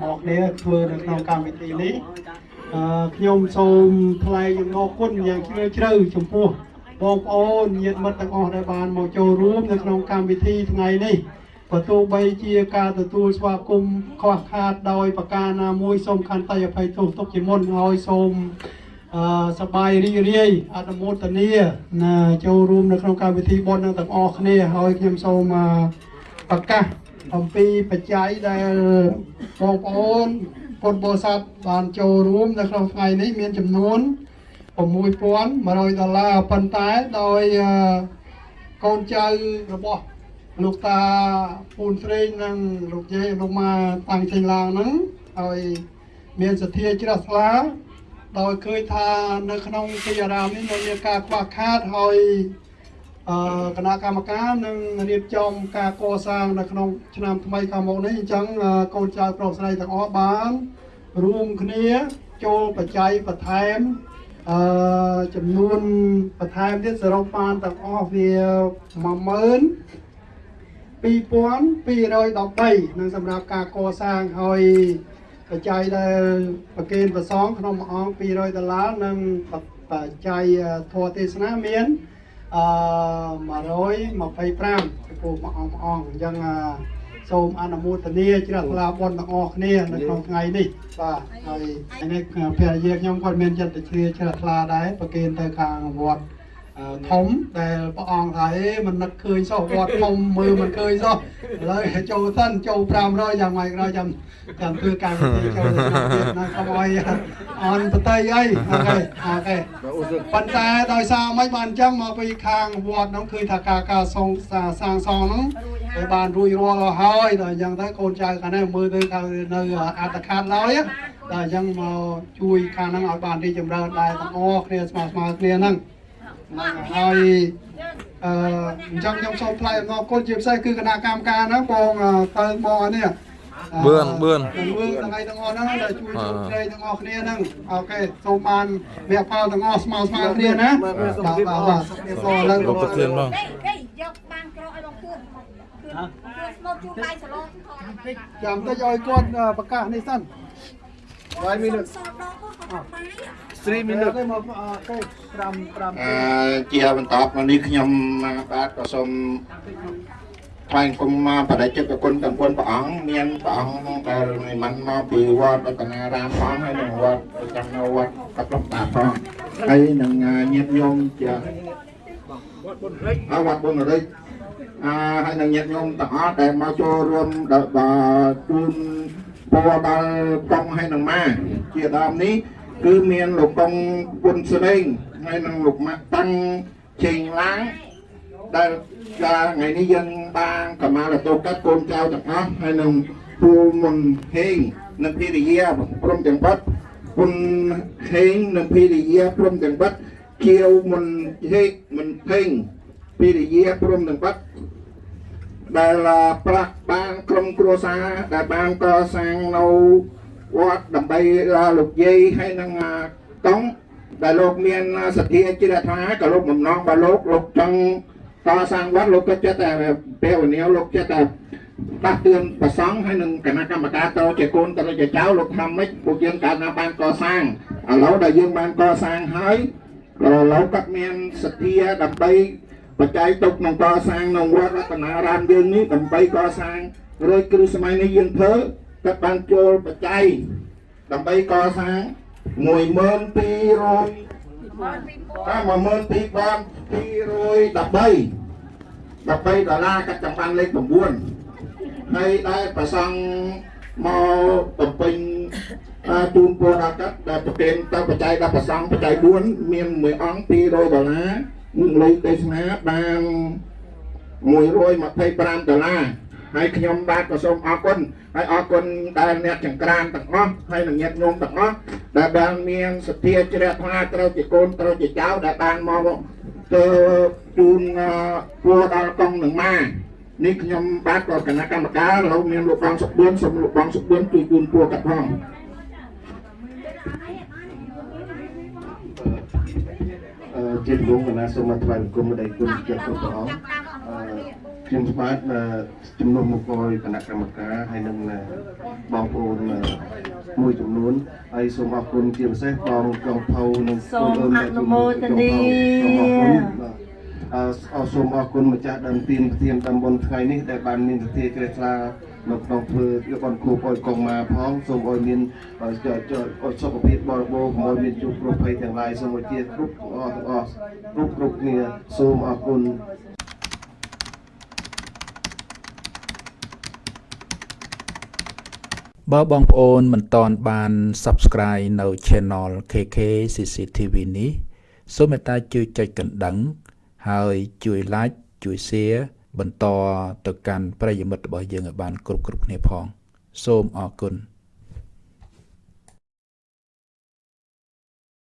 ទាំងអស់គ្នាធ្វើនៅក្នុងកម្មវិធីនេះអឺខ្ញុំសូមថ្លែងអំណរគុណយ៉ាងជ្រាលជ្រៅចំពោះបងប្អូនញាតិមិត្តទាំងអស់ដែលបានមកចូលរួមនៅក្នុងកម្មវិធីថ្ងៃនេះបើទោះបីជាការទទួលស្វាគមន៍ខ្វះខាតដោយប្រការណាមួយសូមខន្តីអភ័យទោសទុកជាមុនហើយសូមអឺសប្បាយរីករាយអនុមោទនាណាចូលរួមនៅក្នុងកម្មវិធីបុណ្យនឹងទាំងអស់គ្នាហើយខ្ញុំសូមអឺប្រកាស អំពីបច្ច័យដែលបងប្អូនពុទ្ធបរិស័ទបានចូលរួមនៅក្នុងថ្ងៃនេះមានចំនួន6100ដុល្លារប៉ុន្តែដោយអឺកូនចៅរបស់លោកតាពូនស្រេងនិងលោកយាយលោកម៉ាតាំងចេញឡើងហ្នឹងហើយមានសទ្ធាជ្រះថ្លាដោយឃើញថានៅក្នុងទីអារាមនេះនៅមានការខ្វះខាតហើយអឺ គណៈកម្មការនឹងរៀបចំការកសាងនៅក្នុងឆ្នាំថ្មីខាងមុខនេះអញ្ចឹងអឺកូនចៅប្រុសស្រីទាំងអស់បានរួមគ្នាចូលបច្ច័យបន្ថែមអឺចំនួនបន្ថែមទៀតសរុបបានទាំងអស់វា10000 2213នឹងសម្រាប់ការកសាងហើយបច្ច័យដែលប្រគេនប្រសងក្នុងមួយអង្គ200ដុល្លារនិងបច្ច័យធម៌ទេសនាមាន អឺ125ចំពោះមួយអង្គមួយអង្គអញ្ចឹងអឺសូមអនុមោទនាជ្រះថ្លាបុណ្យទាំងអស់គ្នានៅក្នុងថ្ងៃនេះបាទហើយនេះភរិយាខ្ញុំគាត់មានចិត្តជ្រាជ្រះថ្លាដែរប្រគេនទៅខាងវត្តអឺ ធំដែលព្រះអង្គថាអេមិននឹកឃើញសោះវត្តធំមើលមិនឃើញសោះឥឡូវចូលសិនចូល500យ៉ាងម៉េចក្រោយចាំចាំធ្វើការវិធីចូលទៅក្នុងទៀតណាកុំឲ្យអន់បតីអីអូខេអូខេប៉ុន្តែដោយសារមិនបានអញ្ចឹងមកពីខាងវត្តហ្នឹងឃើញថាការការសងសាងសង់ហ្នឹងវាបានរួចរាល់ហើយដល់អញ្ចឹងទៅកូនចៅខាងនេះមើលទៅថានៅអត្តខាតឡើយដល់អញ្ចឹងមកជួយខាងហ្នឹងឲ្យបានរីកចម្រើនដែរទាំងអស់គ្នាស្មើស្មើគ្នាហ្នឹង ហ្នឹងហើយអឺអញ្ចឹងខ្ញុំសូមថ្លែងអំណរគុណជាពិសេសគឺគណៈកម្មការហ្នឹងបងអឺទៅមកនេះបឿនបឿនបឿនទាំងឯងទាំងអស់ហ្នឹងដែលជួយជោគជ័យទាំងអស់គ្នាហ្នឹងអូខេសូមបានវគ្គផលទាំងអស់ស្មើស្មើគ្នាណាបាទបាទបាទសូមឥឡូវលោកប្រធានបងនេះនេះយកបានក្រឲ្យបងគឿនគឿនស្មូតជួបដៃសាឡនថតចាំតិចឲ្យគាត់អឺប្រកាសនេះសិន5មីនិតសតដល់គាត់បាយ 3 minute ទៅមកអូខេ5 5អឺជាបន្តមកនេះខ្ញុំបាទក៏សូមថ្លែងគុំមកបដិចិត្តគុណទាំងគុណព្រះអង្គមានព្រះអង្គដែលមិនមកពីវត្តរតនារាមផងហើយនឹងវត្តប្រចាំនៅវត្តកប្លុកតាផងហើយនឹងញាតិញោមជាអវត្តបុណរិទ្ធអឺហើយនឹងញាតិញោមទាំងអស់ដែលមកចូលរួមដល់ជូនពរដល់កងហើយនឹងម៉ាជាដើមនេះ គឺមានលោកកុងពុនស្រីហើយនឹងលោកម៉ាក់តាំងជេងឡាងដែលកាលថ្ងៃនេះយើងបានកម្មាលតោកាត់កូនចៅទាំងអស់ហើយនឹងពូមុនហេងនិងភរិយាព្រមទាំងបាត់ពុនហេងនិងភរិយាព្រមទាំងបាត់គៀវមុនហេកមិនហេងភរិយាព្រមទាំងបាត់ដែលប្រាក់បានក្រុមគ្រួសារដែលបានកសាងនៅ វត្តដើម្បីលោកយាយហើយនឹងកង់ដែលលោកមានសទ្ធាជ្រះថ្លាក៏លោកបំណងរបស់លោកលោកចង់កសាងវត្តលោកក៏ចិត្តតែពេលវេលាលោកចិត្តតែដាស់តឿនប្រសង់ហើយនឹងគណៈកម្មការតជាកូនតជាចៅលោកថាម៉េចពួកយើងកាលណាបានកសាងឥឡូវដែលយើងបានកសាងហើយក៏លោកក៏មានសទ្ធាដើម្បីបច្ច័យទុកក្នុងកសាងនៅវត្តរតនារាមយើងនេះដើម្បីកសាងរួចគ្រឹះសម័យនេះយើងធ្វើ គាត់បានចូលបច្ច័យដើម្បីកសាង12200តាម12213 13ដុល្លារកាត់ចាំបានលេខ9ហើយដែលប្រសង់មកបំពេញអឺជូនពរដល់កាត់ដែលប្រគេនទៅបច្ច័យដល់ប្រសង់បច្ច័យ4មានមួយអង្គ200ដុល្លារនឹងលេខទេសនាបាន125ដុល្លារ ហើយខ្ញុំបាទក៏សូមអរគុណហើយអរគុណដែលអ្នកចង្ក្រានទាំងអស់ហើយនឹងញាតិញោមទាំងអស់ដែលបានមានសទ្ធាជ្រះថ្លាត្រូវជាកូនត្រូវជាចៅដែលបានមកទៅជូនពរដល់កងនឹងម៉ានេះខ្ញុំបាទក៏គណៈកម្មការលោកមានលោកបងសុខបឿនសូមលោកបងសុខបឿនជួយជូនពរកាត់ផងអឺជាលោកគណៈសូមថ្លែងគុំម្ដេចគុណចិត្តព្រះអង្គអឺ ខ្ញុំស្បាតជំនុំមកគយគណៈកម្មការហើយនឹងបងប្អូនមួយចំនួនហើយសូមអរគុណជាពិសេសបងចុងផៅនិងសូមអនុមោទនាសូមអរគុណបាទអឺអរសូមអរគុណម្ចាស់ដើមទានប្រធានតំបន់ថ្ងៃនេះដែលបានមានសទ្ធាជ្រះថ្លានៅក្នុងធ្វើយកបនគូអោយកងមកផងសូមអោយមានអឺចចអោយសុខភាពបរិបូរណ៍កុំអោយមានជួបគ្រោះភ័យទាំងឡាយសូមអោយជាគ្រប់ទាំងអស់ទាំងអស់គ្រប់គ្រប់គ្នាសូមអរគុណ បើបងប្អូនមិនទាន់បាន Subscribe នៅ Channel KK CCTV នេះសូមមេត្តាជួយចុចកណ្ដឹង ហើយជួយ Like ជួយ Share បន្តទៅកាន់ប្រិយមិត្តរបស់យើងឲ្យបាន គ្រប់គ្រប់គ្នាផង សូមអរគុណ